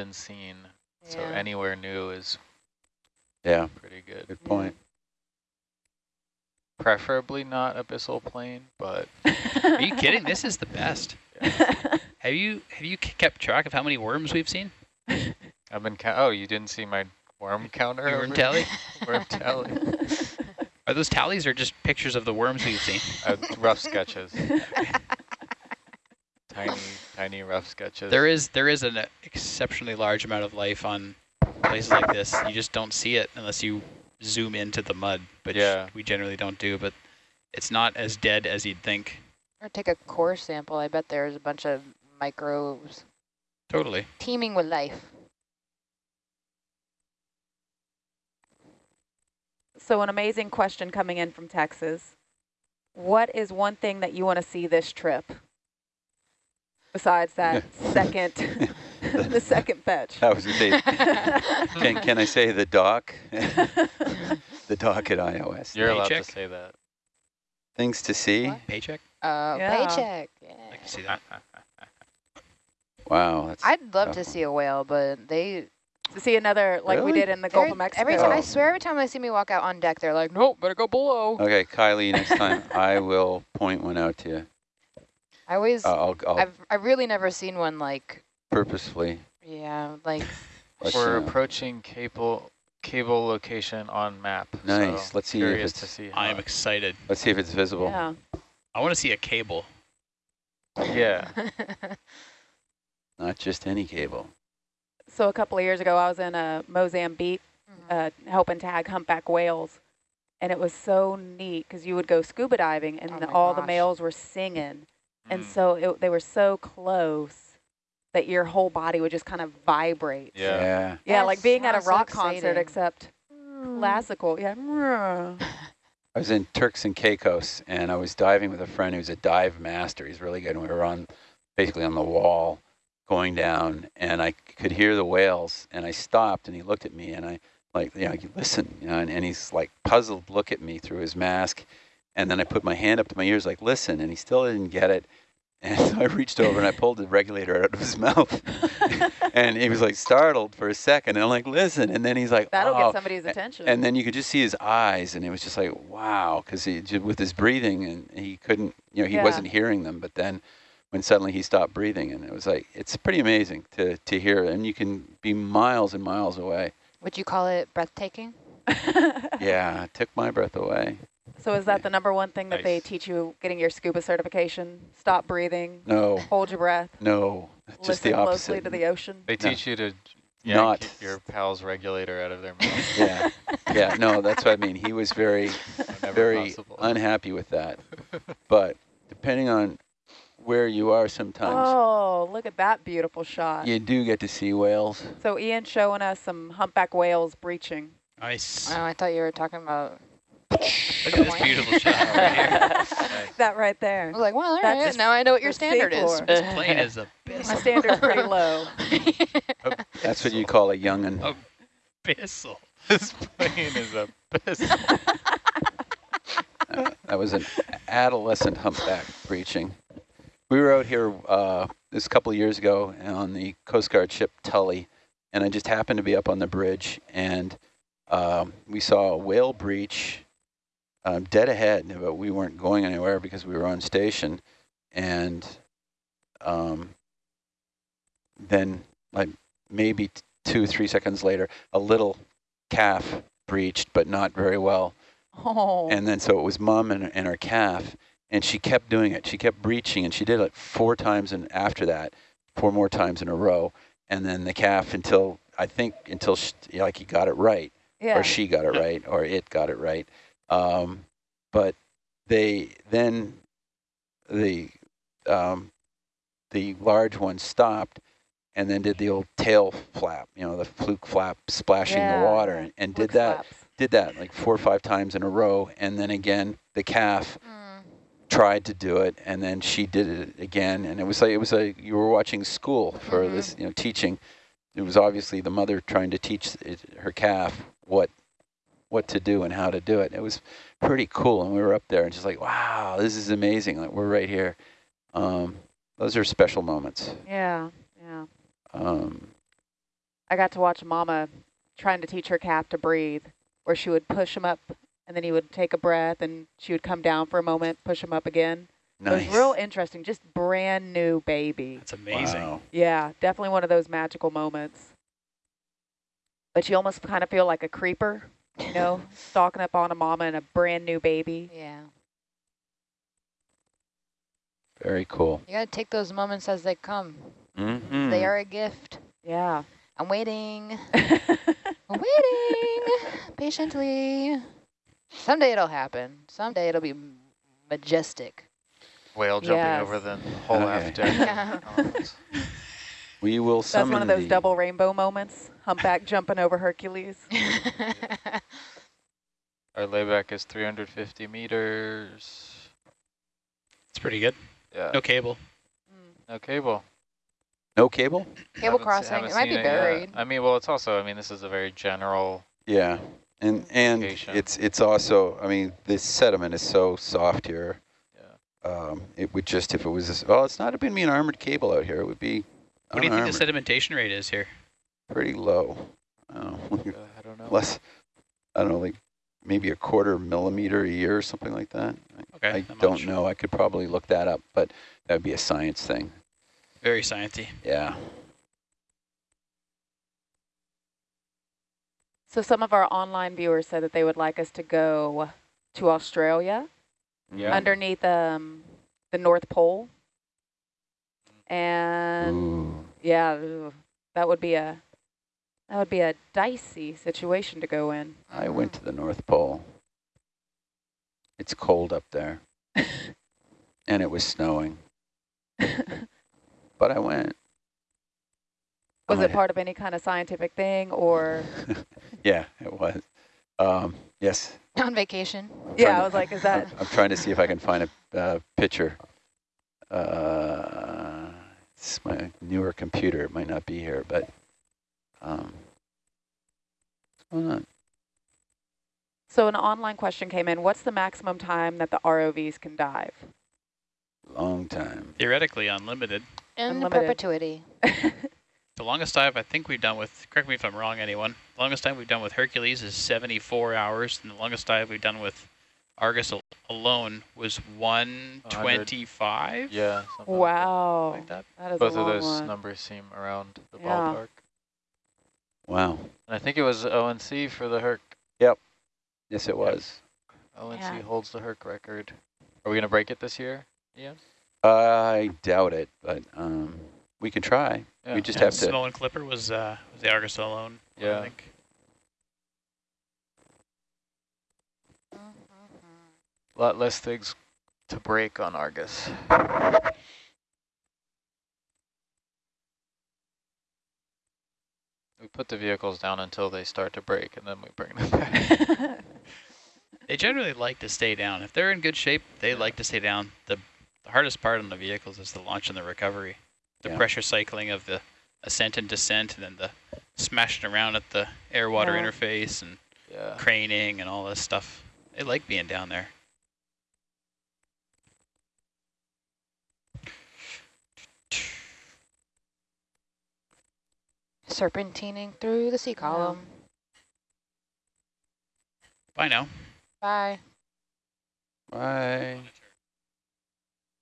been seen. So anywhere new is Yeah, pretty good. good point. Preferably not abyssal plain, but Are you kidding? This is the best. Have you have you kept track of how many worms we've seen? I've been. Ca oh, you didn't see my worm counter? Your worm over- tally? worm tally. Are those tallies or just pictures of the worms we've seen? Uh, rough sketches. tiny, tiny rough sketches. There is there is an exceptionally large amount of life on places like this. You just don't see it unless you zoom into the mud, which Yeah. we generally don't do. But it's not as dead as you'd think. Or take a core sample. I bet there's a bunch of microbes Totally. teeming with life. So an amazing question coming in from Texas. What is one thing that you want to see this trip? Besides that second, the second fetch. That was a big. can, can I say the dock? the dock at iOS. You're allowed Paycheck? to say that. Things to see. What? Paycheck? Uh, Yeah. paycheck. I can see that. Wow, that's I'd love to tough. see a whale, but they To see another like we did in the Gulf every, of Mexico. every time I Oh. swear, every time they see me walk out on deck, they're like, "Nope, better go below." Okay, Kylie, next time I will point one out to you. I always, Uh, I'll, I'll I've, I've really never seen one like, purposefully. yeah, like let We're you approaching cable cable location on map. Nice. So Let's see if it's- to see. I am excited. Let's see if it's visible. Yeah. I want to see a cable. yeah. Not just any cable. So a couple of years ago, I was in uh, Mozambique uh, helping tag humpback whales. And it was so neat because you would go scuba diving and Oh the, my all the males were singing. And Mm. so it, they were so close that your whole body would just kind of vibrate. Yeah. Yeah. Yeah, like being at a sounds so rock concert, exciting. except classical. Yeah. I was in Turks and Caicos, and I was diving with a friend who's a dive master. He's really good. And we were on, basically on the wall, going down, and I could hear the whales. And I stopped, and he looked at me, and I like, you know, you listen, you know, and, and he's like puzzled, look at me through his mask. And then I put my hand up to my ears, like, listen, and he still didn't get it. And so I reached over and I pulled the regulator out of his mouth. and he was like startled for a second. And I'm like, listen. And then he's like, That'll oh. get somebody's attention. And then you could just see his eyes, and it was just like, wow, because he with his breathing, and he couldn't, you know, he Yeah. wasn't hearing them. But then, when suddenly he stopped breathing, and it was like, it's pretty amazing to to hear, and you can be miles and miles away. Would you call it breathtaking? Yeah, it took my breath away. So is that the number one thing that they teach you getting your scuba certification? Stop breathing, No, hold your breath, no, just listen the closely to the ocean. They No. teach you to yank Not. your pal's regulator out of their mouth. yeah, yeah, no, that's what I mean. He was very, whenever very possible. unhappy with that. But depending on where you are, sometimes Oh, look at that beautiful shot. you do get to see whales. So Ian showing us some humpback whales breaching. Nice. Oh, I thought you were talking about. Look at this beautiful shot right here. That right I there. was like, well, all That's right, now I know what your standard is. This plain is My abyssal. standard's pretty low. That's what you call a young'un. Abyssal. this plain is a piss. Uh, that was an adolescent humpback breaching. We were out here uh, this couple of years ago on the Coast Guard ship Tully, and I just happened to be up on the bridge, and um, we saw a whale breach um, dead ahead, but we weren't going anywhere because we were on station. And um, then, like maybe two, three seconds later, a little calf breached, but not very well. Oh. And then so it was mom and, and her calf, and she kept doing it. She kept breaching, and she did it four times, and after that, four more times in a row. And then the calf until I think until she, like he got it right, yeah. or she got it right, or it got it right. Um, but they then the um, the large one stopped, and then did the old tail flap, you know, the fluke flap, splashing Yeah, the water, and, and did that flaps. did that like four or five times in a row, and then again the calf Mm. tried to do it, and then she did it again, and it was like it was like you were watching school for Mhm. this, you know, teaching. It was obviously the mother trying to teach it, her calf what what to do and how to do it. It was pretty cool, and we were up there and just like, wow, this is amazing. Like we're right here. Um, those are special moments. Yeah, yeah. Um, I got to watch Mama trying to teach her calf to breathe, where she would push him up, and then he would take a breath, and she would come down for a moment, push him up again. Nice. It was real interesting, just brand new baby. That's amazing. Wow. Yeah, definitely one of those magical moments. But you almost kind of feel like a creeper, you know, stalking up on a mama and a brand new baby. Yeah. Very cool. You got to take those moments as they come. Mm-hmm. They are a gift. Yeah. I'm waiting. I'm waiting patiently. Someday it'll happen. Someday it'll be majestic. Whale jumping Yes. over the whole Okay. aft deck. Yeah. Elephants. We will That's summon one of those the- double rainbow moments. Humpback jumping over Hercules. Our layback is 350 meters. It's pretty good. Yeah. No cable. No cable. No cable? Cable crossing. haven't It might be seen yet. buried. I mean, well, it's also, I mean, this is a very general, Yeah. And and Location. it's it's also I mean this sediment is so soft here. yeah. Um, it would just if it was this, well, it's not been me an armored cable out here. It would be What do you think the sedimentation rate is here? pretty low. Oh, Uh, I don't know. less. I don't know, like maybe a quarter millimeter a year or something like that. Okay. I not don't much. know. I could probably look that up, but that would be a science thing. Very sciencey. Yeah. So some of our online viewers said that they would like us to go to Australia Yeah. underneath um, the North Pole. And Ooh. yeah, ooh, that would be a that would be a dicey situation to go in. I went to the North Pole. It's cold up there, and it was snowing, but I went. Was I it part of any kind of scientific thing or? Yeah, it was. Um, yes. On vacation. Yeah, to- I was like, is I'm, that? I'm trying to see if I can find a uh, picture. Uh, it's my newer computer. It might not be here, but um, what's going on? So an online question came in. What's the maximum time that the ROVs can dive? Long time. Theoretically unlimited. In Unlimited. perpetuity. The longest dive I think we've done with, correct me if I'm wrong, anyone, the longest dive we've done with Hercules is 74 hours, and the longest dive we've done with Argus al alone was 125? Yeah. something like that. wow, Like that. that is Both a of those one. numbers seem around the Yeah. ballpark. Wow. And I think it was ONC for the Herc. Yep. Yes, it was. ONC Yeah. holds the Herc record. Are we going to break it this year? Yeah. I doubt it, but um, we can try. Yeah. We just Yeah, have to. Snow and Clipper was, uh, was the Argus alone. Yeah. I think. A lot less things to break on Argus. We put the vehicles down until they start to break, and then we bring them back. They generally like to stay down. If they're in good shape, they like to stay down. The, the hardest part on the vehicles is the launch and the recovery. The Yeah. pressure cycling of the ascent and descent, and then the smashing around at the air-water Yeah. interface and yeah. craning and all this stuff. They like being down there. Serpentining through the sea column. Bye now. Bye. Bye.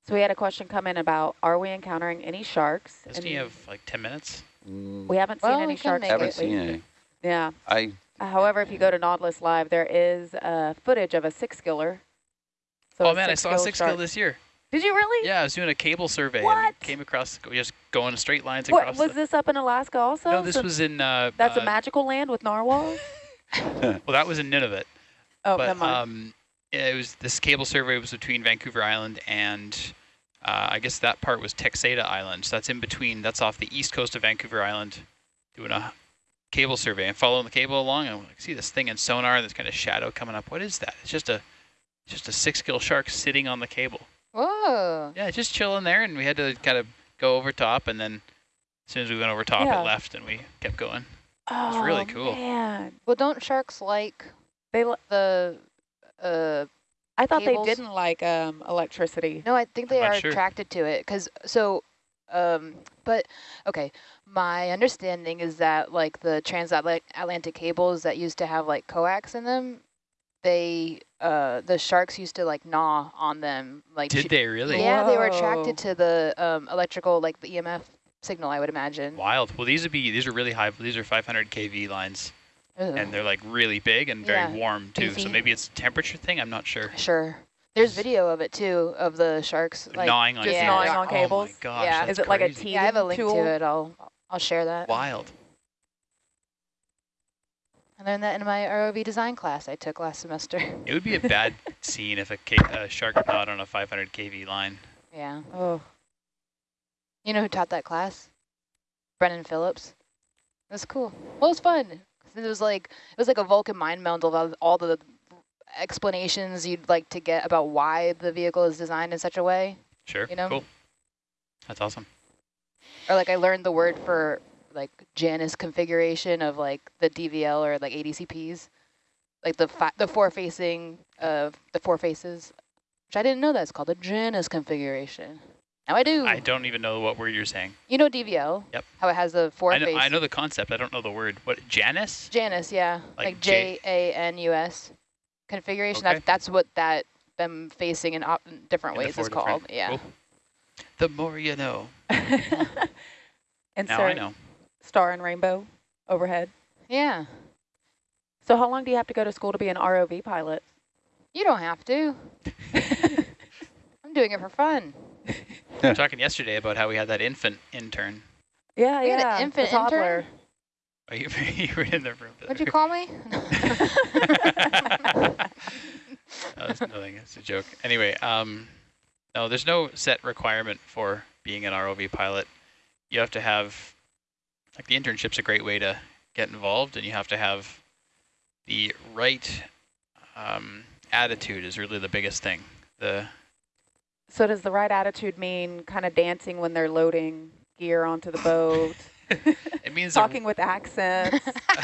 So we had a question come in about, are we encountering any sharks? Doesn't And he have like 10 minutes? Mm, we haven't seen Well, any we sharks make haven't seen any. Yeah. I However, if you go to Nautilus Live, there is uh, footage of a six giller. So oh a man, I saw a six-gill six shark. gill this year. Did you really? Yeah, I was doing a cable survey What? came across just going straight lines What across. was this up in Alaska also? no, this So was in. Uh, that's uh, a magical land with narwhals. Well, that was in Nunavut. Oh, but never mind. um, it was this cable survey was between Vancouver Island and uh, I guess that part was Texada Island. So that's in between. That's off the east coast of Vancouver Island, doing a cable survey and following the cable along. And I see this thing in sonar, this kind of shadow coming up. What is that? It's just a just a six gill shark sitting on the cable. Whoa. Yeah, just chilling there, and we had to kind of go over top, and then as soon as we went over top, Yeah. it left, and we kept going. oh, really cool. Man, Well, don't sharks like they. li- the, uh, I thought Cables? they didn't like um, electricity. no, I think they I'm are sure. attracted to it. Because, so Um, but okay, my understanding is that like the transatlantic cables that used to have like coax in them, they uh the sharks used to like gnaw on them like Did they really? yeah they were attracted to the um electrical like the EMF signal I would imagine. Wild. Well, these would be these are really high. These are 500 kV lines, Ugh. and they're like really big and very Yeah. warm too. So maybe it's a temperature thing. I'm not sure. Sure. There's video of it too of the sharks like gnawing on just cables. gnawing on Oh my gosh, Yeah. Is it like a crazy. yeah, I have a link tool? to it. I'll I'll share that. Wild. I learned that in my ROV design class I took last semester. It would be a bad scene if a, a shark gnawed on a 500 kV line. yeah. Oh, You know who taught that class? Brennan Phillips. It was cool. Well, it was fun. It was like it was like a Vulcan mind meld of all- all the explanations you'd like to get about why the vehicle is designed in such a way. Sure. You know? Cool. That's awesome. Or like I learned the word for like Janus configuration of like the DVL or like ADCPs, like the the four facing of the four faces, which I didn't know that's called a Janus configuration. Now I do. I don't even know what word you're saying. you know DVL? Yep. How it has the four I know, faces. I know the concept. I don't know the word. What, Janus? Janus, yeah, Like like, J- A N U S configuration. Okay. That that's what that them facing in op different In ways is different- called. Yeah. Cool. The more you know. and Now I know. Star and rainbow overhead. Yeah. So how long do you have to go to school to be an ROV pilot? You don't have to. I'm doing it for fun. We were talking yesterday about how we had that infant intern. Yeah, We had an yeah. the infant toddler. intern? Oh, you, you were in the room. the What'd you call me? No, it's nothing. It's a joke. Anyway, um, no, there's no set requirement for being an ROV pilot. You have to have, like the internship's a great way to get involved, and you have to have the right um, attitude is really the biggest thing. The So does the right attitude mean kind of dancing when they're loading gear onto the boat, it means talking with accents?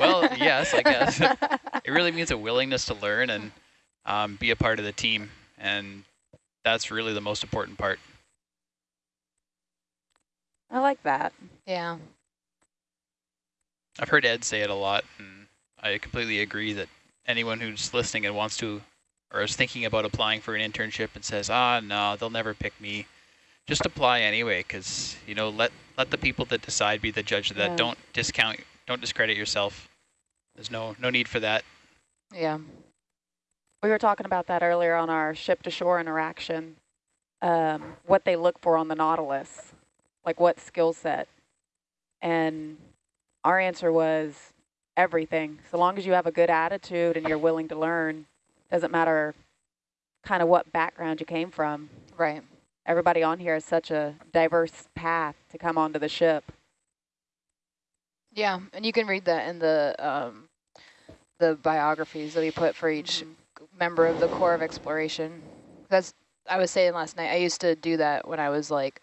well, yes, I guess. it really means a willingness to learn and um, be a part of the team, and that's really the most important part. I like that. yeah. I've heard Ed say it a lot, and I completely agree that anyone who's listening and wants to, or is thinking about applying for an internship and says, ah, no, they'll never pick me, just apply anyway, because, you know, let, let the people that decide be the judge of that. Yeah. Don't discount, don't discredit yourself. There's no, no need for that. Yeah. We were talking about that earlier on our ship-to-shore interaction, um, what they look for on the Nautilus, like what skill set. And our answer was everything. So long as you have a good attitude and you're willing to learn, doesn't matter kind of what background you came from. Right. Everybody on here has such a diverse path to come onto the ship. Yeah, and you can read that in the um, the biographies that we put for each Mm-hmm. member of the Corps of Exploration. That's I was saying last night. I used to do that when I was like,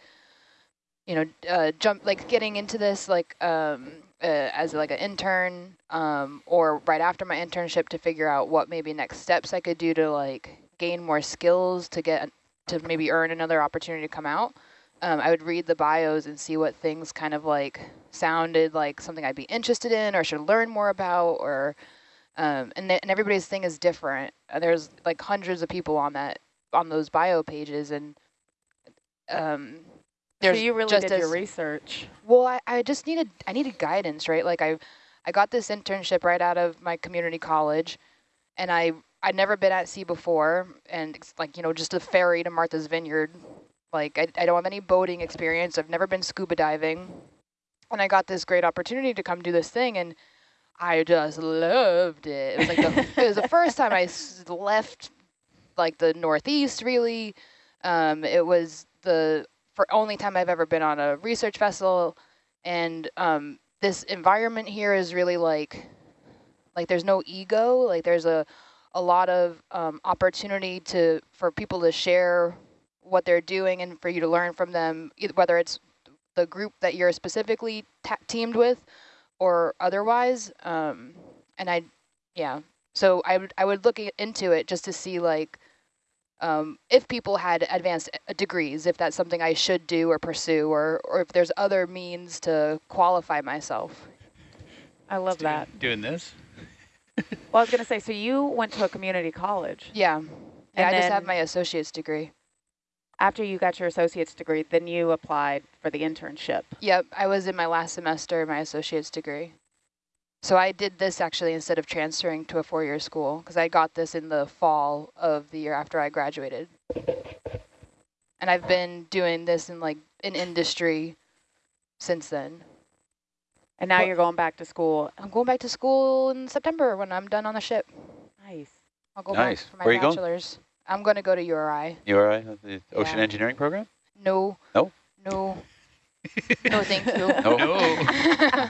you know, uh, jump like getting into this like um, uh, as like an intern um, or right after my internship to figure out what maybe next steps I could do to like gain more skills to get to maybe earn another opportunity to come out. Um, I would read the bios and see what things kind of like sounded like something I'd be interested in or should learn more about or um, and, and everybody's thing is different. Uh, there's like hundreds of people on that on those bio pages and um, So you really did your research. well, I, I just needed I needed guidance, right? Like I I got this internship right out of my community college, and I I'd never been at sea before, and it's like you know just a ferry to Martha's Vineyard. Like I I don't have any boating experience. I've never been scuba diving, and I got this great opportunity to come do this thing, and I just loved it. It was like the, it was the first time I left like the Northeast really. Um, it was the for only time I've ever been on a research vessel, and um, this environment here is really like, like there's no ego. Like there's a, a lot of um, opportunity to for people to share what they're doing and for you to learn from them, whether it's the group that you're specifically teamed with, or otherwise. Um, and I, yeah. So I would I would look into it just to see like um, if people had advanced uh, degrees, if that's something I should do or pursue, or, or if there's other means to qualify myself. I love Doing- that. Doing this. Well, I was going to say, so you went to a community college. Yeah. Yeah, And I just have my associate's degree. After you got your associate's degree, then you applied for the internship. Yep, I was in my last semester, my associate's degree. So I did this actually instead of transferring to a four-year school because I got this in the fall of the year after I graduated. And I've been doing this in like in industry since then. And now Well- you're going back to school. I'm going back to school in September when I'm done on the ship. Nice. I'll go Nice. back for my Where you going? bachelor's. I'm going to go to URI. URI, all right? with uh, The ocean Yeah. engineering program? No. No? No. No, thank you. No. No.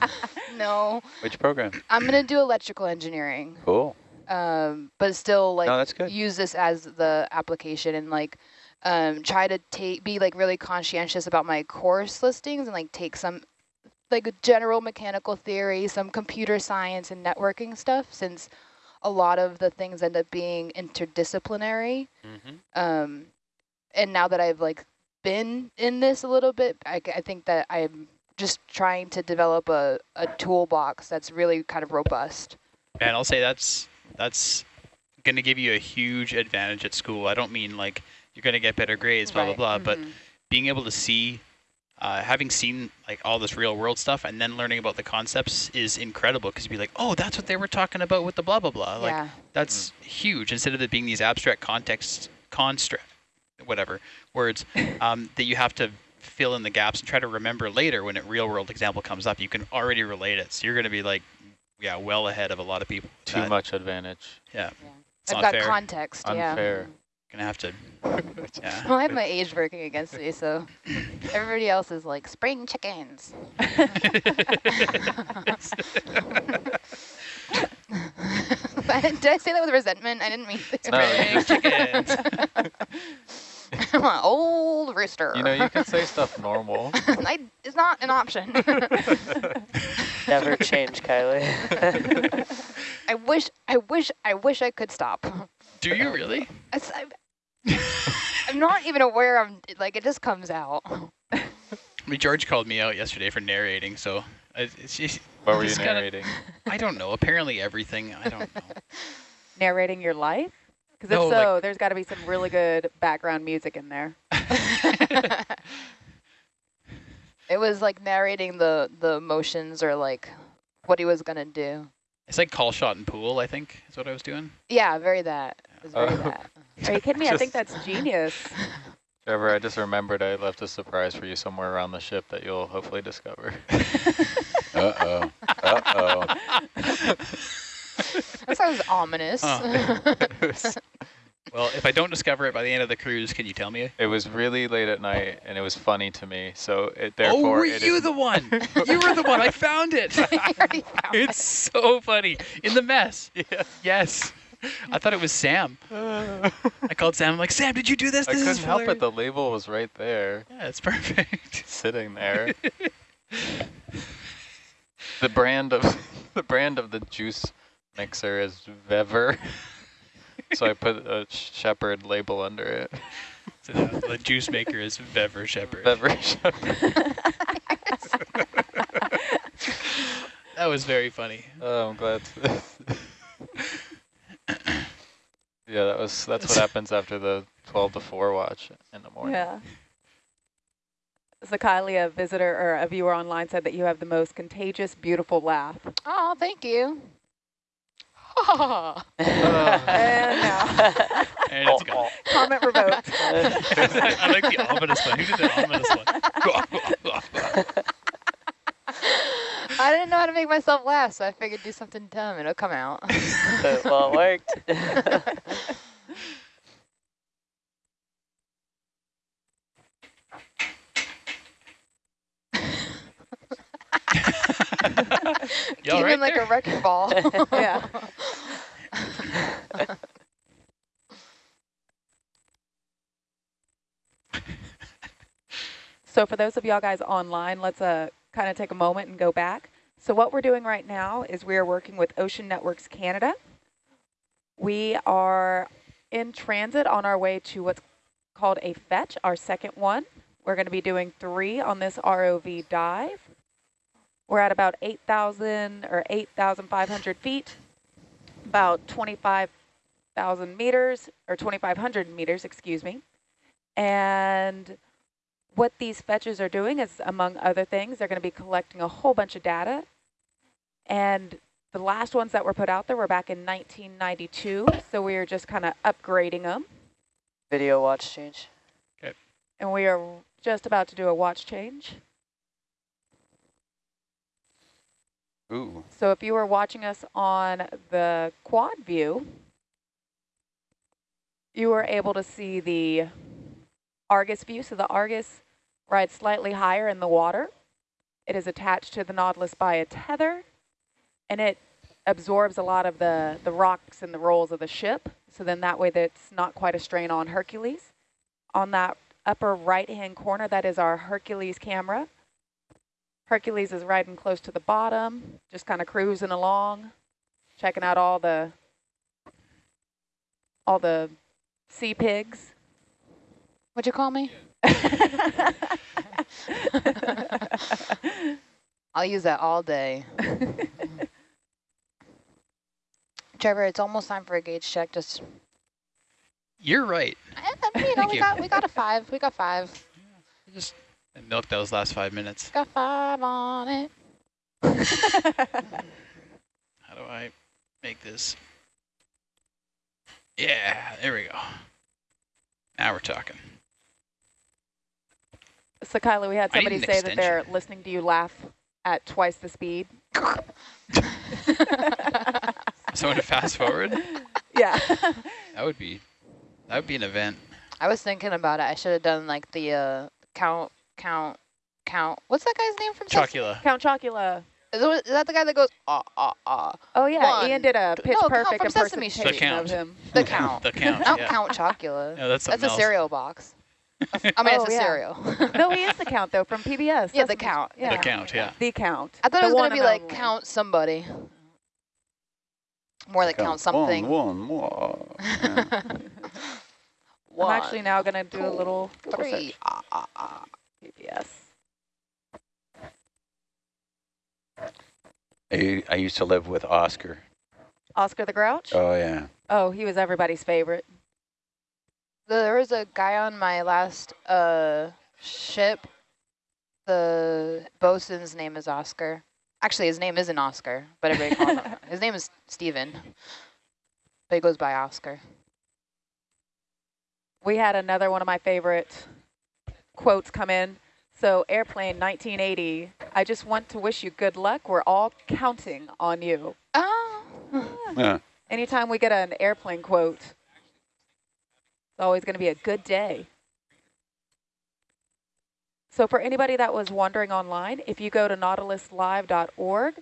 no. Which program? I'm going to do electrical engineering. Cool. um, but still like no, that's good. use this as the application and like um, try to take be like really conscientious about my course listings and like take some like general mechanical theory, some computer science and networking stuff since a lot of the things end up being interdisciplinary. Mm-hmm. Um, and now that I've like been in this a little bit, I think that I'm just trying to develop a, a toolbox that's really kind of robust. Man, I'll say that's that's going to give you a huge advantage at school. I don't mean like you're going to get better grades, blah Right, blah blah, but mhm. being able to see, uh, having seen like all this real world stuff, and then learning about the concepts is incredible because you'd be like, oh, that's what they were talking about with the blah blah blah. Like yeah. that's huge. Instead of it being these abstract context construct, whatever words um, that you have to fill in the gaps and try to remember later when a real world example comes up, you can already relate it. So you're going to be like, yeah, well ahead of a lot of people. Too That- much advantage. Yeah. Yeah. It's I've got fair. context, yeah. Unfair. Gonna have to. Yeah. Well, I have my age working against me, so everybody else is like spring chickens. Didn't- Did I say that with resentment? I didn't mean to. No, Spring chickens. I'm an old rooster. You know, you can say stuff normal. I, it's not an option. Never change, Kylie. I wish, I wish, I wish I could stop. Do you really? It's, I'm, I'm not even aware of, like, it just comes out. I mean, George called me out yesterday for narrating, so it's just, What were you Just gotta- narrating? I don't know. Apparently everything. I don't know. Narrating your life? Because if No, so, like- there's got to be some really good background music in there. It was like narrating the, the motions or like what he was going to do. It's like call shot and pool. I think is what I was doing. Yeah, very that. It was very Oh. that. Are you kidding me? I think that's genius. Trevor, I just remembered I left a surprise for you somewhere around the ship that you'll hopefully discover. Uh-oh. Uh-oh. That sounds ominous. Huh. Well, if I don't discover it by the end of the cruise, can you tell me? It was really late at night, and it was funny to me. So it, oh, were it you the one? you were the one. I found it. You already found it. it's so funny in the mess. Yeah. Yes. I thought it was Sam. I called Sam. I'm like, Sam, did you do this? I This couldn't is help it. The label was right there, Yeah, it's perfect. sitting there. the brand of the brand of the juice mixer is Vevor. so I put a Shepherd label under it. So the, the juice maker is Bever Shepherd. Vevor Shepherd. That was very funny. Oh, I'm glad. yeah, that was that's what happens after the 12 to 4 watch in the morning. Yeah. So a visitor or a viewer online said that you have the most contagious, beautiful laugh. Oh, thank you. Uh, And now, And it's gone. comment revoked. I like the ominous one. Who did the ominous one? I didn't know how to make myself laugh, so I figured do something dumb. And it'll come out. well, it worked. You Came right in like there? a wrecking ball. Yeah. So for those of y'all guys online, let's uh, kind of take a moment and go back. So what we're doing right now is we are working with Ocean Networks Canada. We are in transit on our way to what's called a fetch, our second one. We're going to be doing three on this ROV dive. We're at about 8,000 or 8,500 feet, about 25,000 meters, or 2,500 meters, excuse me. And what these fetches are doing is, among other things, they're going to be collecting a whole bunch of data. And the last ones that were put out there were back in 1992, so we are just kind of upgrading them. Video watch change. Okay. And we are just about to do a watch change. Ooh. So if you were watching us on the quad view, you were able to see the Argus view. So the Argus rides slightly higher in the water. It is attached to the Nautilus by a tether, and it absorbs a lot of the, the rocks and the rolls of the ship. So then that way that's not quite a strain on Hercules. On that upper right-hand corner, that is our Hercules camera. Hercules is riding close to the bottom, just kind of cruising along, checking out all the all the sea pigs. What'd you call me? I'll use that all day. Trevor, it's almost time for a gauge check. Just You're right. eh, you know, Thank we you. got we got a five. We got five. Just milk those last five minutes. Got five on it. How do I make this? Yeah, there we go. Now we're talking. so Kyla, we had somebody an say that they're listening to you laugh at twice the speed. Someone to fast forward? yeah. That would be that would be an event. I was thinking about it. I should have done like the uh, count, count, count. What's that guy's name from Sesame- Chocula. Count Chocula. Is that the guy that goes ah ah ah? Oh yeah, One, Ian did a pitch no, Count perfect from Sesame impersonation Street. The of Count. him. The count. The count. Not yeah. Count Chocula. No, that's That's something a else. cereal box. I mean, Oh, it's a yeah. cereal. no, he is the count though from PBS. Yeah, the count. Yeah. The count, yeah. The count. I thought The it was gonna be like only. count somebody. More like count something. One, one more. Yeah. I'm actually now gonna do a little, little three. search. Ah, ah, ah. PBS. I, I used to live with Oscar. Oscar the Grouch. Oh, yeah. Oh, he was everybody's favorite. There was a guy on my last uh, ship. The bosun's name is Oscar. Actually, his name isn't Oscar, but everybody calls him. His name is Steven. But he goes by Oscar. We had another one of my favorite quotes come in. So airplane 1980, I just want to wish you good luck. We're all counting on you. Oh. Yeah. Anytime we get an airplane quote, it's always going to be a good day. So for anybody that was wondering online, if you go to nautiluslive.org,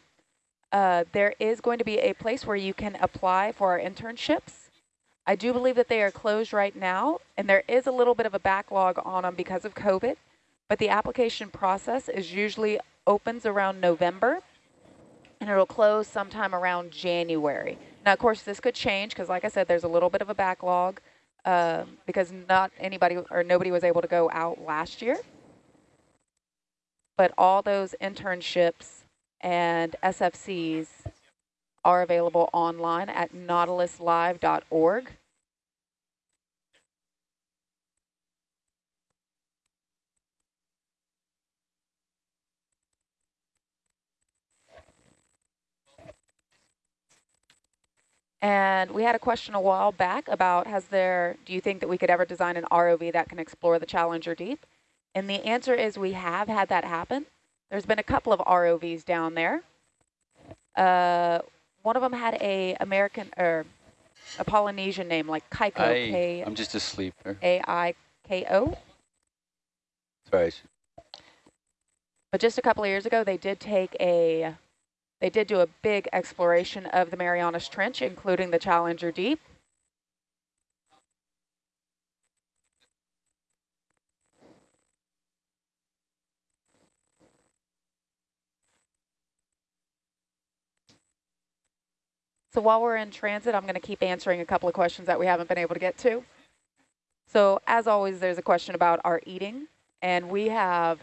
uh, there is going to be a place where you can apply for our internships. I do believe that they are closed right now, and there is a little bit of a backlog on them because of COVID, but the application process is usually opens around November, and it'll close sometime around January. Now, of course, this could change because, like I said, there's a little bit of a backlog uh, because not anybody or nobody was able to go out last year. But all those internships and SFCs are available online at nautiluslive.org. And we had a question a while back about has there, do you think that we could ever design an ROV that can explore the Challenger Deep? And the answer is we have had that happen. There's been a couple of ROVs down there. Uh, one of them had a American or a Polynesian name like Kaiko, I, K I'm just asleep. There. A I K O. Sorry. But just a couple of years ago, they did take a, they did do a big exploration of the Marianas Trench, including the Challenger Deep. So while we're in transit, I'm going to keep answering a couple of questions that we haven't been able to get to. So as always, there's a question about our eating. And we have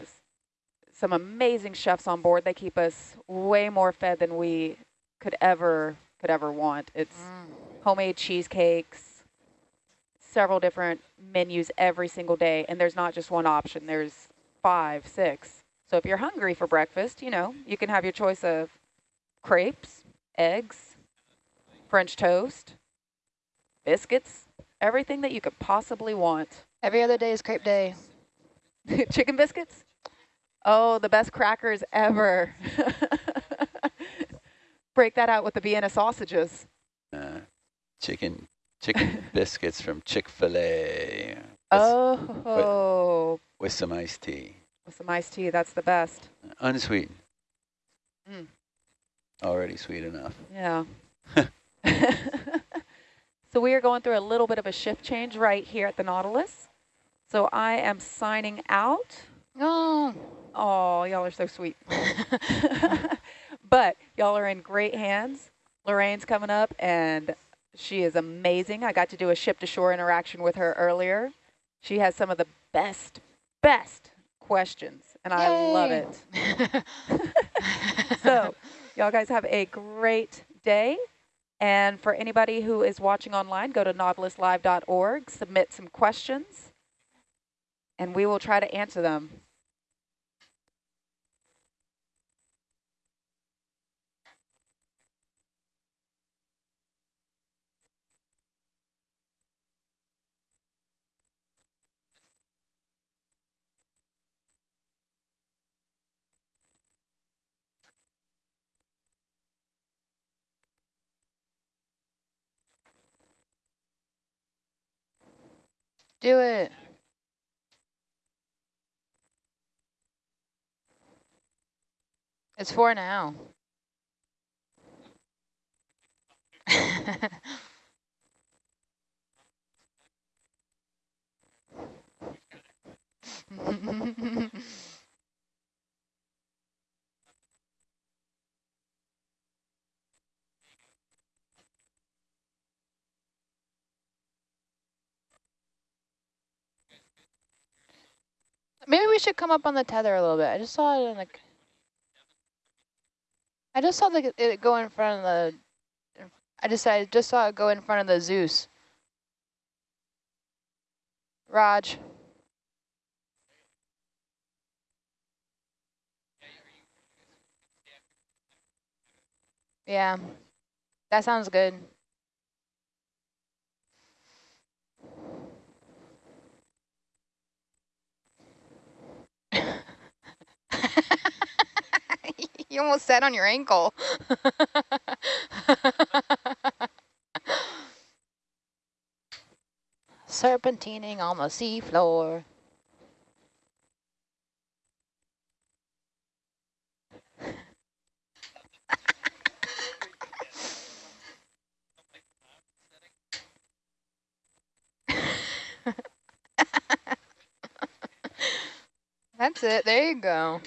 some amazing chefs on board. They keep us way more fed than we could ever could ever want. It's Mm. homemade cheesecakes, several different menus every single day. And there's not just one option. There's five, six. So if you're hungry for breakfast, you know, you can have your choice of crepes, eggs, French toast, biscuits, everything that you could possibly want. Every other day is crepe day. Chicken biscuits? Oh, the best crackers ever. Break that out with the Vienna sausages. Uh, chicken chicken biscuits from Chick-fil-A Oh, with some iced tea. with some iced tea, that's the best. Unsweetened. Mm. Already sweet enough. Yeah. so we are going through a little bit of a shift change right here at the Nautilus. So I am signing out. Oh. Oh, y'all are so sweet. but y'all are in great hands. Lorraine's coming up and she is amazing. I got to do a ship to shore interaction with her earlier. She has some of the best, best questions and I love it. so y'all guys have a great day. And for anybody who is watching online, go to nautiluslive.org, submit some questions, and we will try to answer them. Do it. It's four now. Maybe we should come up on the tether a little bit. I just saw it in like. I just saw the, it go in front of the. I just I just saw it go in front of the Zeus. Raj. Yeah, that sounds good. you almost sat on your ankle. Serpentining on the seafloor. That's it. There you go.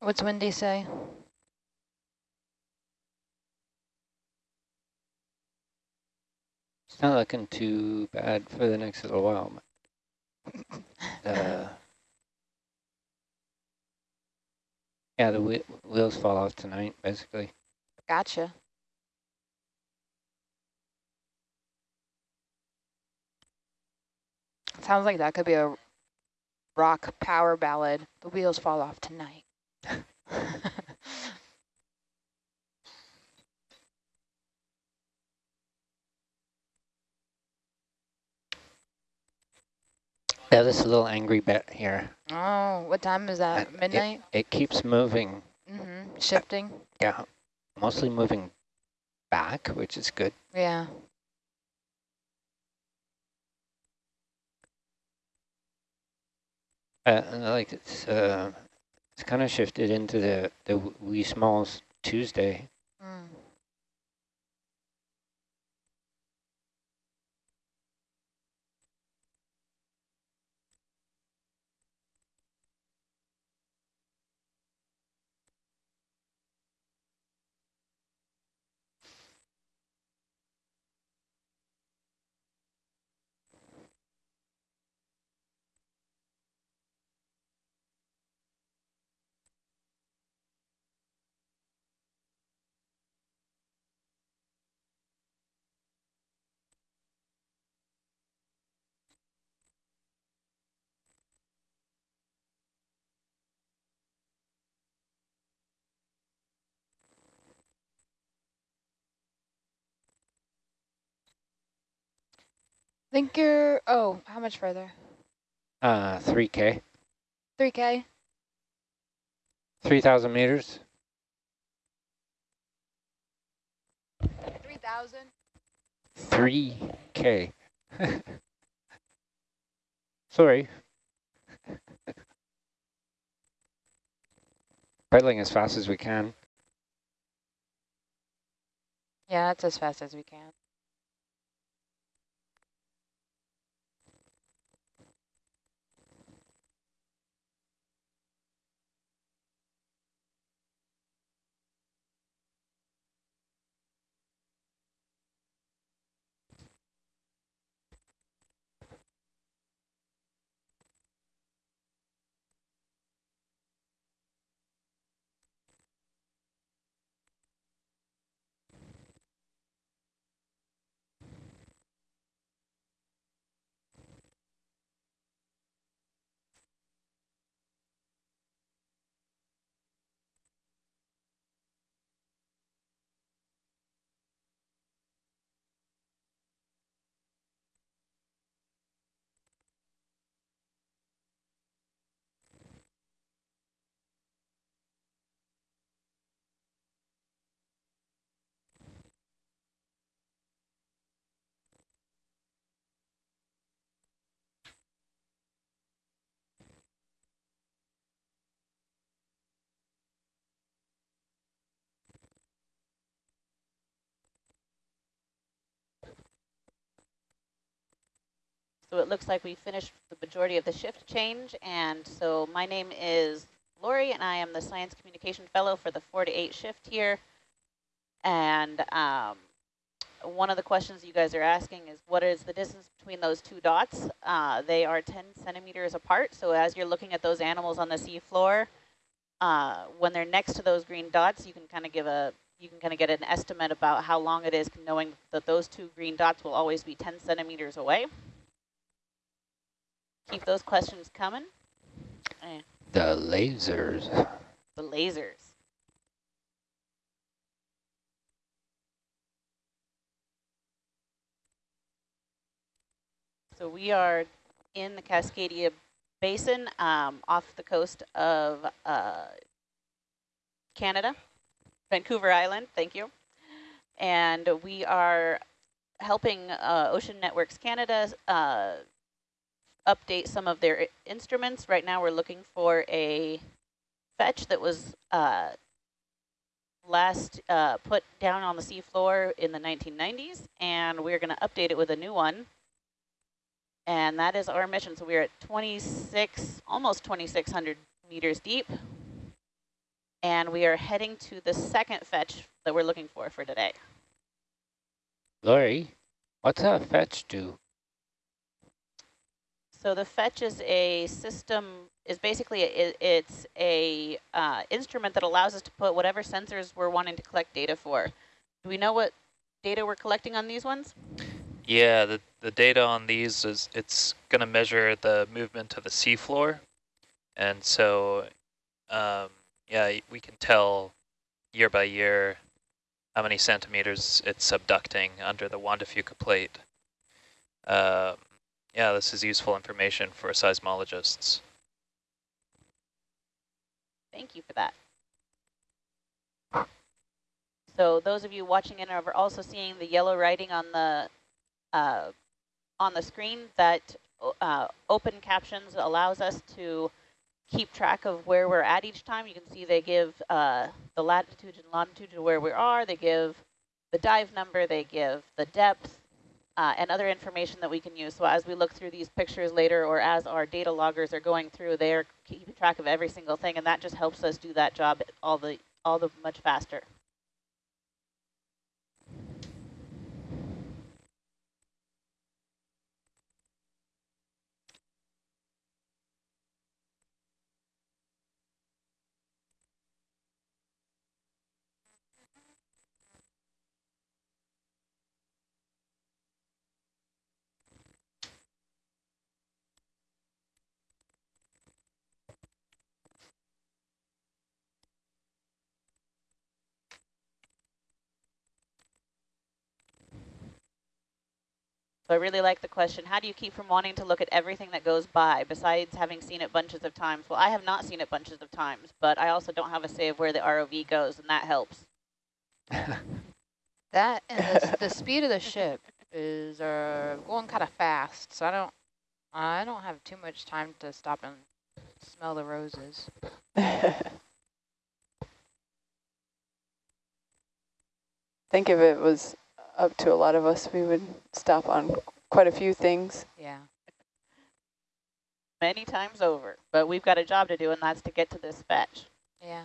What's Wendy say? It's not looking too bad for the next little while. Uh, yeah, the whe wheels fall off tonight, basically. Gotcha. Sounds like that could be a rock power ballad. The wheels fall off tonight. Yeah, this little angry bet here. oh, what time is that? Uh, Midnight? It keeps moving. Mm-hmm. Shifting? Yeah, mostly moving back, which is good. Yeah. Uh, and I like it's uh, it's kind of shifted into the the wee smalls Tuesday. Mm. Think you're, oh, how much further? Uh, 3K, 3K? 3,000 meters. 3,000? 3K. Sorry. Pedaling as fast as we can. Yeah, that's as fast as we can. So it looks like we finished the majority of the shift change. And so my name is Lori, and I am the Science Communication Fellow for the 4 to 8 shift here. And um, one of the questions you guys are asking is what is the distance between those two dots? Uh, they are 10 centimeters apart. So as you're looking at those animals on the seafloor, uh, when they're next to those green dots, you can kind of give a you can kind of get an estimate about how long it is, knowing that those two green dots will always be 10 centimeters away. Keep those questions coming. Eh, The lasers. the lasers. So we are in the Cascadia Basin um, off the coast of uh, Canada, Vancouver Island, thank you. And we are helping uh, Ocean Networks Canada uh, update some of their instruments. Right now we're looking for a fetch that was uh, last uh, put down on the seafloor in the 1990s, and we're going to update it with a new one. And that is our mission. So we're at 26, almost 2,600 meters deep. And we are heading to the second fetch that we're looking for for today. Lori, what's a fetch do? So the fetch is a system, is basically, a, it's a uh, instrument that allows us to put whatever sensors we're wanting to collect data for. Do we know what data we're collecting on these ones? Yeah, the, the data on these is it's going to measure the movement of the seafloor. And so um, yeah, we can tell year by year how many centimeters it's subducting under the Juan de Fuca plate. Um, yeah, this is useful information for seismologists. Thank you for that. So those of you watching in are also seeing the yellow writing on the uh, on the screen that uh, open captions allows us to keep track of where we're at each time. You can see they give uh, the latitude and longitude of where we are. They give the dive number. They give the depth uh, and other information that we can use. So as we look through these pictures later or as our data loggers are going through, they're keeping track of every single thing. And that just helps us do that job all the, all the much faster. So I really like the question, how do you keep from wanting to look at everything that goes by besides having seen it bunches of times? Well, I have not seen it bunches of times, but I also don't have a say of where the ROV goes, and that helps. that and the, the speed of the ship is uh, going kind of fast, so I don't, I don't have too much time to stop and smell the roses. think if it was up to a lot of us, we would stop on quite a few things. Yeah. Many times over, but we've got a job to do, and that's to get to this fetch. Yeah.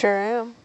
Sure am.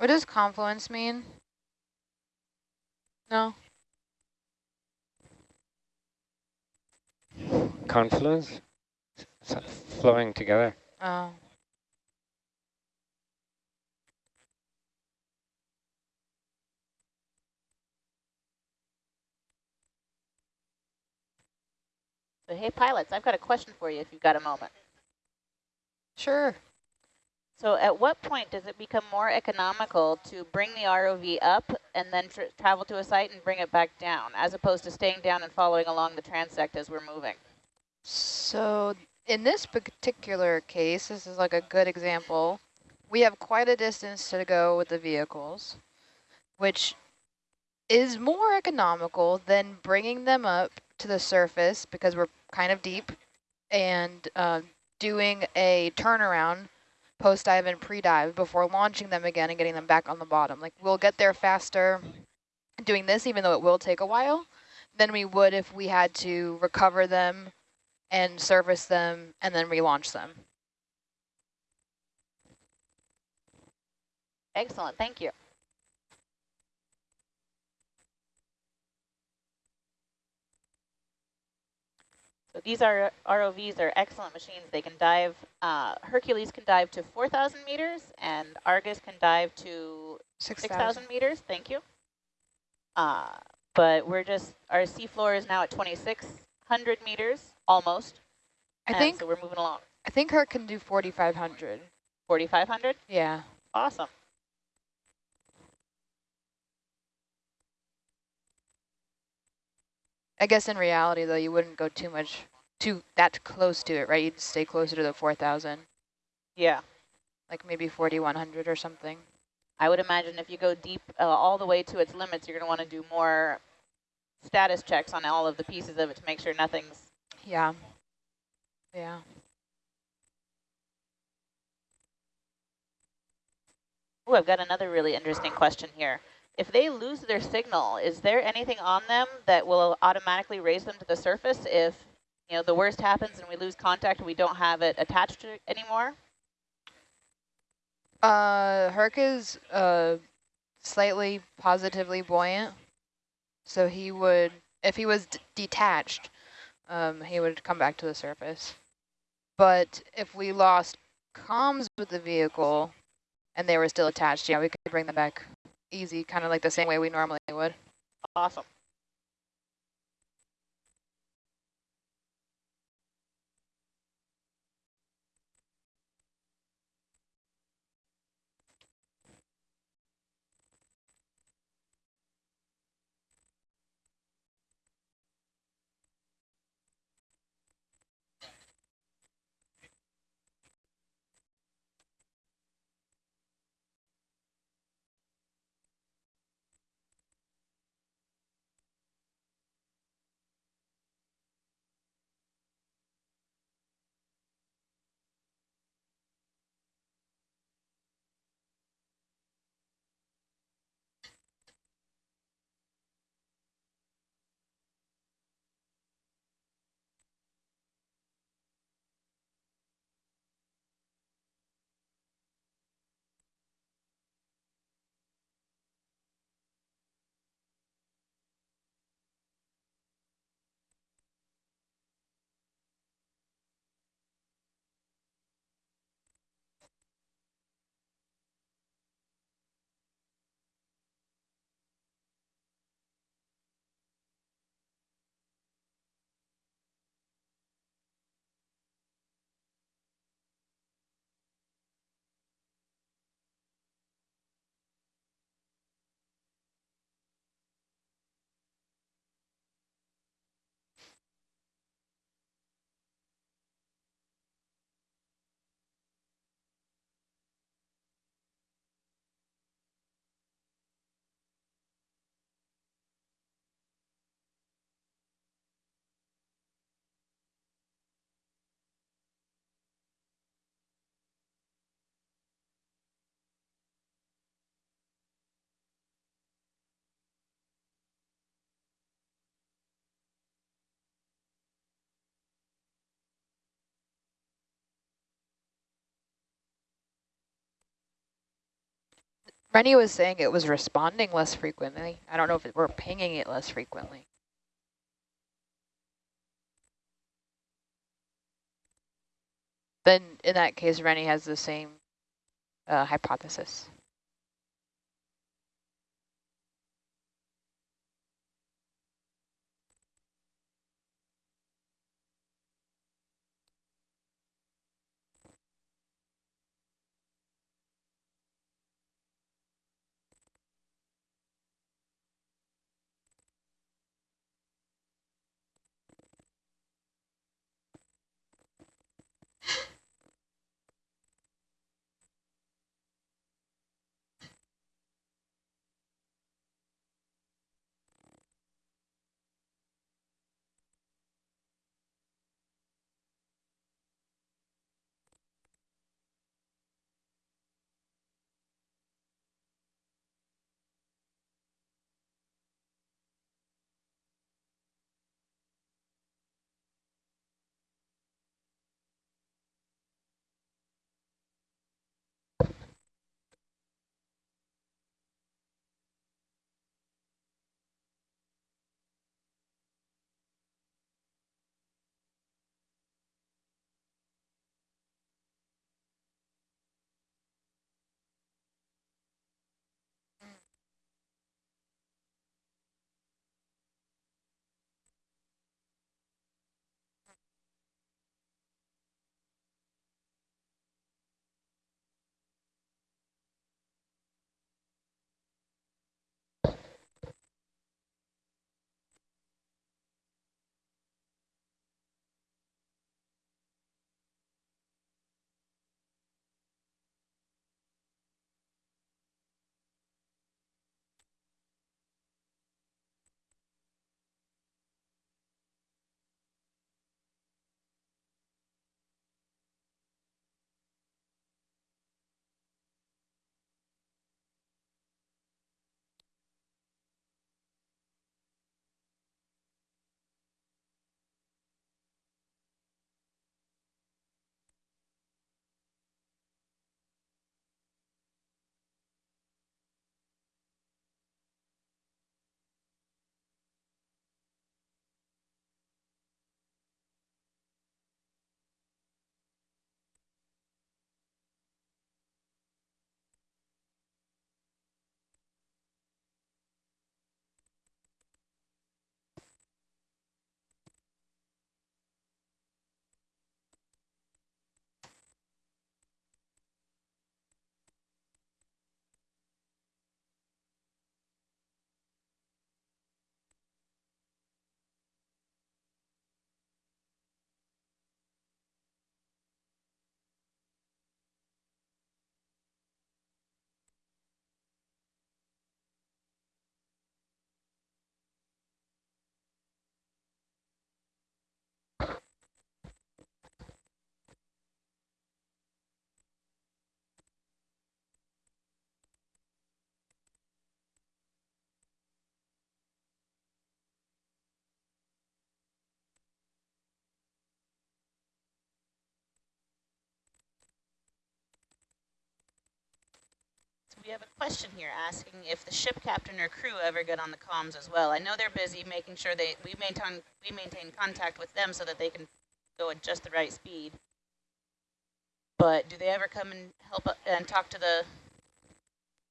What does confluence mean? No. Confluence? S flowing together. Oh. So hey, pilots, I've got a question for you if you've got a moment. Sure. So at what point does it become more economical to bring the ROV up and then tr travel to a site and bring it back down, as opposed to staying down and following along the transect as we're moving? So in this particular case, this is like a good example. We have quite a distance to go with the vehicles, which is more economical than bringing them up to the surface because we're kind of deep and uh, doing a turnaround post-dive and pre-dive before launching them again and getting them back on the bottom. Like we'll get there faster doing this, even though it will take a while, than we would if we had to recover them and service them and then relaunch them. Excellent, thank you. So these are ROVs are excellent machines. They can dive, uh, Hercules can dive to 4,000 meters and Argus can dive to 6,000 6, meters. Thank you. Uh, but we're just, our seafloor is now at 2,600 meters, almost. I think so we're moving along. I think Herc can do 4,500. 4,500? Yeah. Awesome. I guess in reality, though, you wouldn't go too much, too that close to it, right? You'd stay closer to the 4,000. Yeah. Like maybe 4,100 or something. I would imagine if you go deep uh, all the way to its limits, you're going to want to do more status checks on all of the pieces of it to make sure nothing's... Yeah. Yeah. Oh, I've got another really interesting question here if they lose their signal, is there anything on them that will automatically raise them to the surface if you know the worst happens and we lose contact and we don't have it attached to it anymore? Uh, Herc is uh, slightly positively buoyant, so he would, if he was detached, um, he would come back to the surface. But if we lost comms with the vehicle and they were still attached, yeah, we could bring them back easy, kind of like the same way we normally would. Awesome. Rennie was saying it was responding less frequently. I don't know if it, we're pinging it less frequently. Then in that case, Rennie has the same uh, hypothesis. We have a question here asking if the ship captain or crew ever get on the comms as well. I know they're busy making sure they we maintain we maintain contact with them so that they can go at just the right speed. But do they ever come and help uh, and talk to the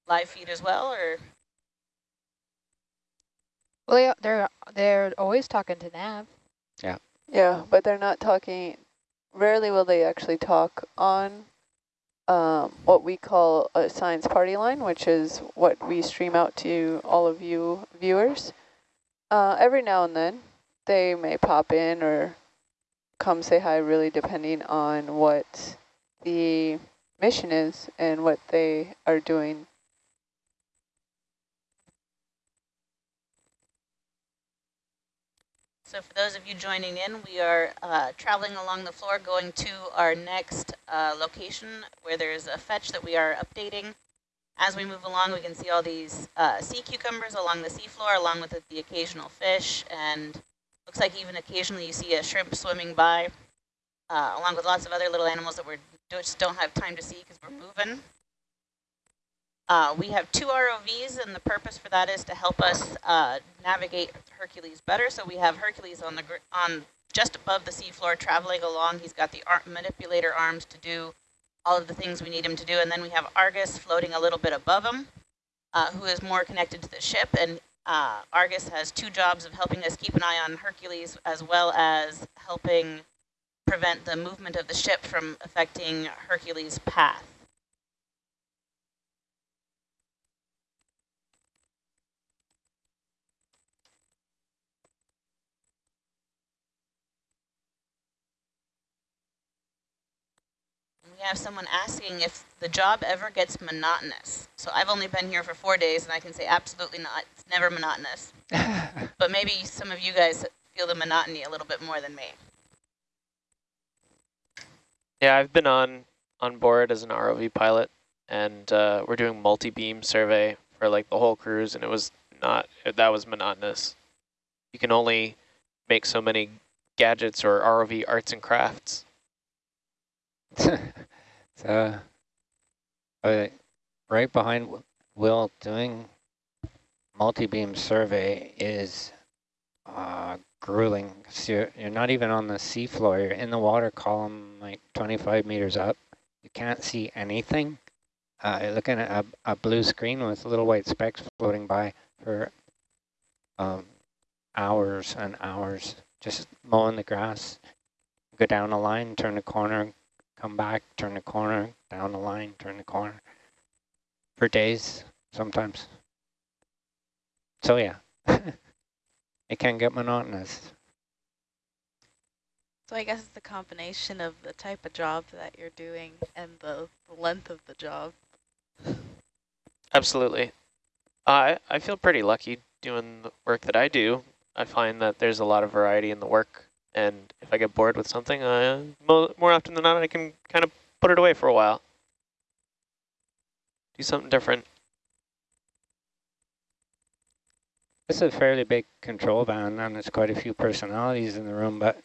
live feed as well, or? Well, they're they're always talking to Nav. Yeah. Yeah, but they're not talking. Rarely will they actually talk on um, what we call a science party line, which is what we stream out to all of you viewers. Uh, every now and then, they may pop in or come say hi, really depending on what the mission is and what they are doing So for those of you joining in, we are uh, traveling along the floor going to our next uh, location where there's a fetch that we are updating. As we move along, we can see all these uh, sea cucumbers along the seafloor, along with the, occasional fish, and looks like even occasionally you see a shrimp swimming by, uh, along with lots of other little animals that we just don't have time to see because we're moving. Uh, we have two ROVs, and the purpose for that is to help us uh, navigate Hercules better. So we have Hercules on the on just above the seafloor, traveling along. He's got the ar manipulator arms to do all of the things we need him to do, and then we have Argus floating a little bit above him, uh, who is more connected to the ship. And uh, Argus has two jobs of helping us keep an eye on Hercules, as well as helping prevent the movement of the ship from affecting Hercules' path. We have someone asking if the job ever gets monotonous. So I've only been here for four days, and I can say absolutely not. It's never monotonous. but maybe some of you guys feel the monotony a little bit more than me. Yeah, I've been on on board as an ROV pilot, and uh, we're doing multi-beam survey for like the whole cruise, and it was not, that was monotonous. You can only make so many gadgets or ROV arts and crafts. so, uh, right behind Will doing multi-beam survey is uh, grueling. So you're, you're not even on the seafloor. You're in the water column like 25 meters up. You can't see anything. Uh, you're looking at a, a blue screen with little white specks floating by for um, hours and hours, just mowing the grass. Go down a line, turn a corner, come back, turn the corner, down the line, turn the corner for days sometimes. So yeah, it can get monotonous. So I guess it's the combination of the type of job that you're doing and the, the length of the job. Absolutely. I I feel pretty lucky doing the work that I do. I find that there's a lot of variety in the work and if I get bored with something, uh, more often than not, I can kind of put it away for a while. Do something different. It's a fairly big control van, and there's quite a few personalities in the room, but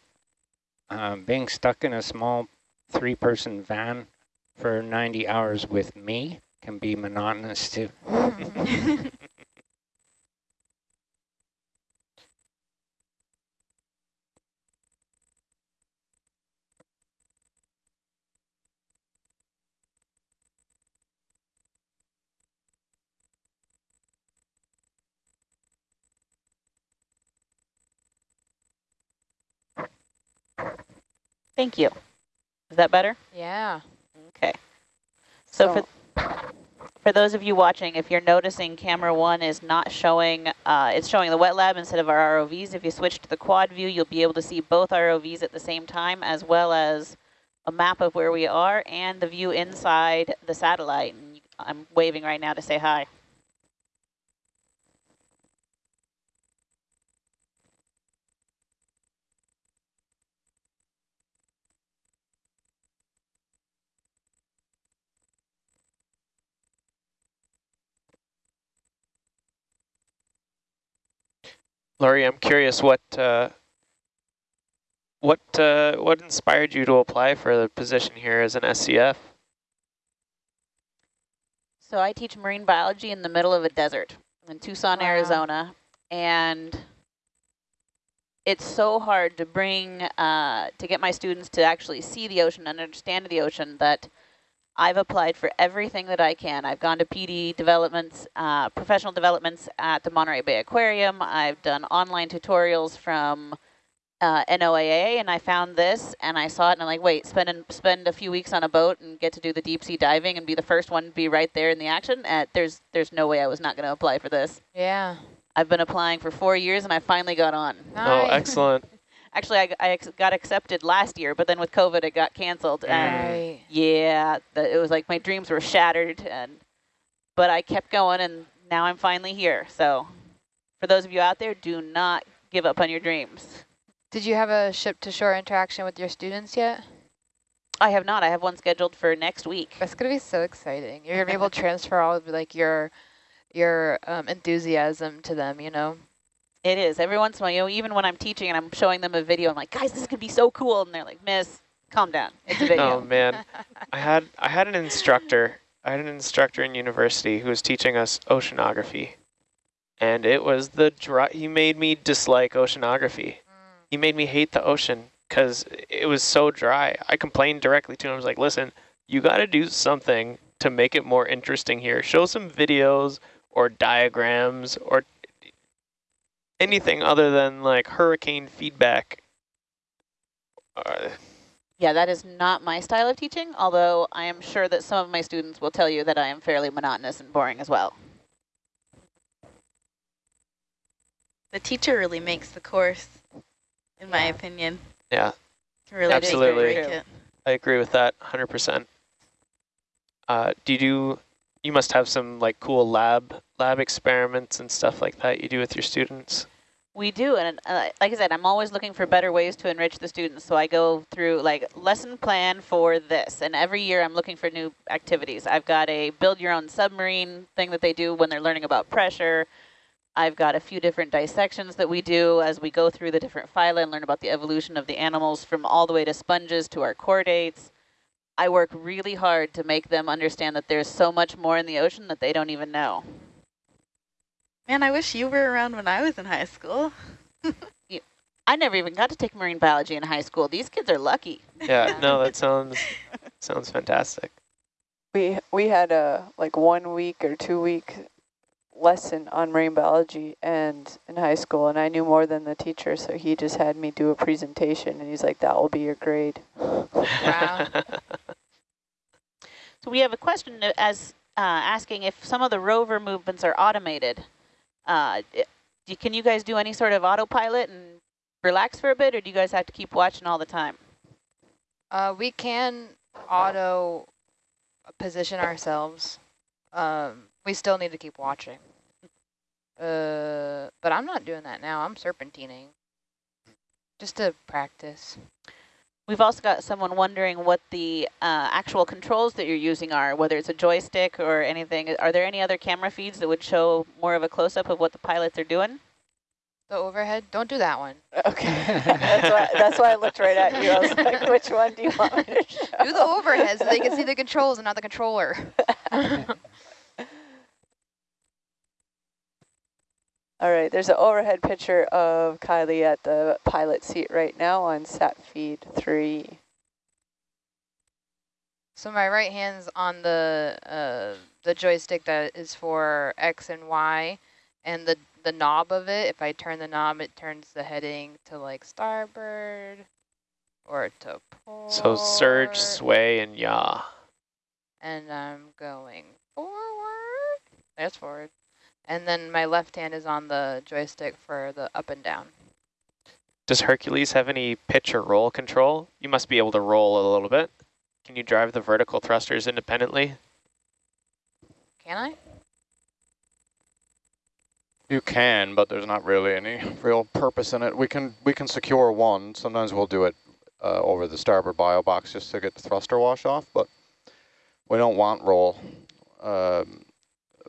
um, being stuck in a small three-person van for 90 hours with me can be monotonous too. Thank you. Is that better? Yeah. Okay. So, so for for those of you watching, if you're noticing camera one is not showing, uh, it's showing the wet lab instead of our ROVs. If you switch to the quad view, you'll be able to see both ROVs at the same time, as well as a map of where we are and the view inside the satellite. And I'm waving right now to say hi. Lori, I'm curious what uh, what uh, what inspired you to apply for the position here as an SCF? So I teach marine biology in the middle of a desert in Tucson, Wow. Arizona. And it's so hard to bring, uh, to get my students to actually see the ocean and understand the ocean that I've applied for everything that I can. I've gone to PD developments, uh, professional developments at the Monterey Bay Aquarium. I've done online tutorials from uh, NOAA, and I found this, and I saw it, and I'm like, wait, spend an, spend a few weeks on a boat and get to do the deep sea diving and be the first one to be right there in the action. Uh, there's there's no way I was not going to apply for this. Yeah. I've been applying for four years, and I finally got on. Oh, excellent. Actually, I, I ex got accepted last year, but then with COVID, it got canceled. And Right. yeah, the, it was like my dreams were shattered, and but I kept going, and now I'm finally here. So for those of you out there, do not give up on your dreams. Did you have a ship-to-shore interaction with your students yet? I have not. I have one scheduled for next week. That's gonna be so exciting. You're gonna be able to transfer all of like your your um, enthusiasm to them. You know. It is. Every once in a while, you know, even when I'm teaching and I'm showing them a video, I'm like, guys, this is going to be so cool. And they're like, miss, calm down. It's a oh, video. Oh man, I had I had an instructor. I had an instructor in university who was teaching us oceanography, and it was the dry. He made me dislike oceanography. Mm. He made me hate the ocean because it was so dry. I complained directly to him. I was like, "Listen, you got to do something to make it more interesting here. Show some videos or diagrams or anything other than like hurricane feedback." Uh, Yeah, that is not my style of teaching, although I am sure that some of my students will tell you that I am fairly monotonous and boring as well. The teacher really makes the course, in my opinion. yeah. Really Absolutely. I agree with that 100%. Uh, do you do, you must have some like cool lab lab experiments and stuff like that you do with your students? We do, and uh, like I said, I'm always looking for better ways to enrich the students. So I go through like lesson plan for this, and every year I'm looking for new activities. I've got a build your own submarine thing that they do when they're learning about pressure. I've got a few different dissections that we do as we go through the different phyla and learn about the evolution of the animals from all the way to sponges to our chordates. I work really hard to make them understand that there's so much more in the ocean that they don't even know. Man, I wish you were around when I was in high school. I never even got to take marine biology in high school. These kids are lucky. Yeah, no, that sounds sounds fantastic. We we had a like one week or two week lesson on marine biology and in high school and I knew more than the teacher so he just had me do a presentation and he's like that will be your grade. Wow. So we have a question as uh, asking if some of the rover movements are automated. Uh, i- do- can you guys do any sort of autopilot and relax for a bit, or do you guys have to keep watching all the time? Uh, we can auto position ourselves. Um, we still need to keep watching. Uh, but I'm not doing that now. I'm serpentining. Just to practice. We've also got someone wondering what the uh, actual controls that you're using are, whether it's a joystick or anything. Are there any other camera feeds that would show more of a close-up of what the pilots are doing? The overhead, don't do that one. Okay. that's why that's why I looked right at you. I was like, which one do you want me to show? Do the overhead so they can see the controls and not the controller. All right, there's an overhead picture of Kylie at the pilot seat right now on sat feed three. So my right hand's on the uh, the joystick that is for X and Y, and the the knob of it. If I turn the knob, it turns the heading to like starboard or to port. so surge, sway, and yaw. And I'm going forward. There's forward. And then my left hand is on the joystick for the up and down. Does Hercules have any pitch or roll control? You must be able to roll a little bit. Can you drive the vertical thrusters independently? Can I? You can, but there's not really any real purpose in it. We can we can secure one. Sometimes we'll do it uh, over the starboard bio box just to get the thruster wash off, but we don't want roll. Um,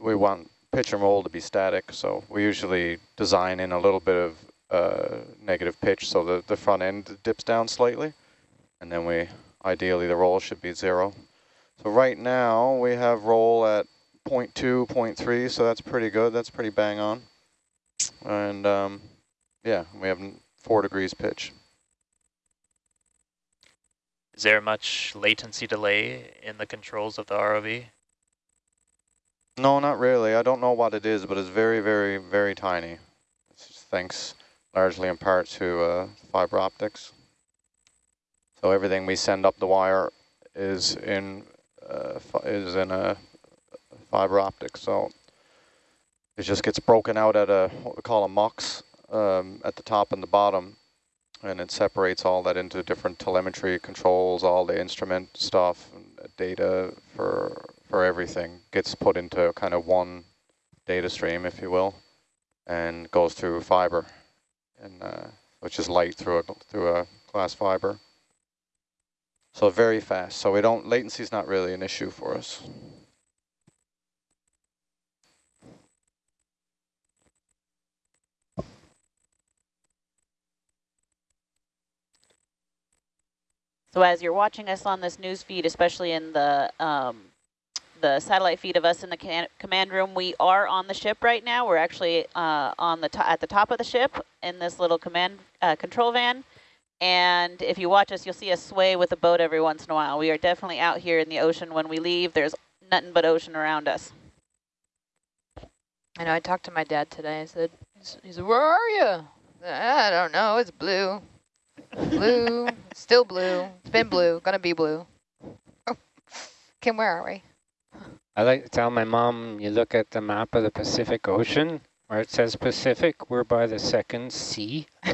we want pitch and roll to be static, so we usually design in a little bit of uh, negative pitch so the, the front end dips down slightly, and then we ideally the roll should be zero. So right now we have roll at 0.2, 0.3, so that's pretty good. That's pretty bang on. And um, yeah, we have four degrees pitch. Is there much latency delay in the controls of the ROV? No, not really. I don't know what it is, but it's very, very, very tiny. Thanks largely in part to uh, fiber optics. So everything we send up the wire is in uh, is in a fiber optic. So it just gets broken out at a what we call a MUX um, at the top and the bottom, and it separates all that into different telemetry controls, all the instrument stuff, data for everything gets put into kind of one data stream, if you will, and goes through fiber, and uh, which is light through a through a glass fiber. So very fast. So we don't latency is not really an issue for us. So as you're watching us on this news feed, especially in the um, the satellite feed of us in the command room, we are on the ship right now. We're actually uh, on the at the top of the ship in this little command uh, control van. And if you watch us, you'll see us sway with the boat every once in a while. We are definitely out here in the ocean when we leave. There's nothing but ocean around us. I know, I talked to my dad today. I said, he said, where are you? I don't know, it's blue. Blue, still blue. It's been blue, gonna be blue. Kim, where are we? I like to tell my mom, you look at the map of the Pacific Ocean, where it says Pacific, we're by the second C.